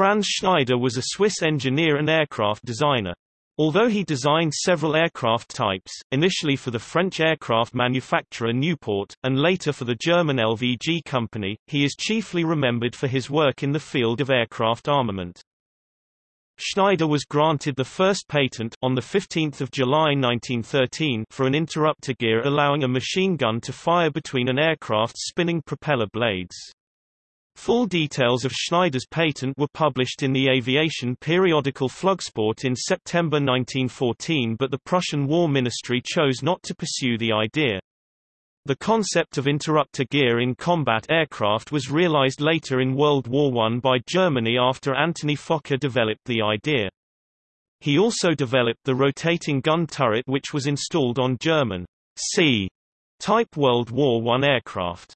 Franz Schneider was a Swiss engineer and aircraft designer. Although he designed several aircraft types, initially for the French aircraft manufacturer Nieuport, and later for the German LVG company, he is chiefly remembered for his work in the field of aircraft armament. Schneider was granted the first patent on 15 July 1913 for an interrupter gear allowing a machine gun to fire between an aircraft's spinning propeller blades. Full details of Schneider's patent were published in the aviation periodical Flugsport in September 1914 but the Prussian War Ministry chose not to pursue the idea. The concept of interrupter gear in combat aircraft was realized later in World War I by Germany after Anthony Fokker developed the idea. He also developed the rotating gun turret which was installed on German C-type World War I aircraft.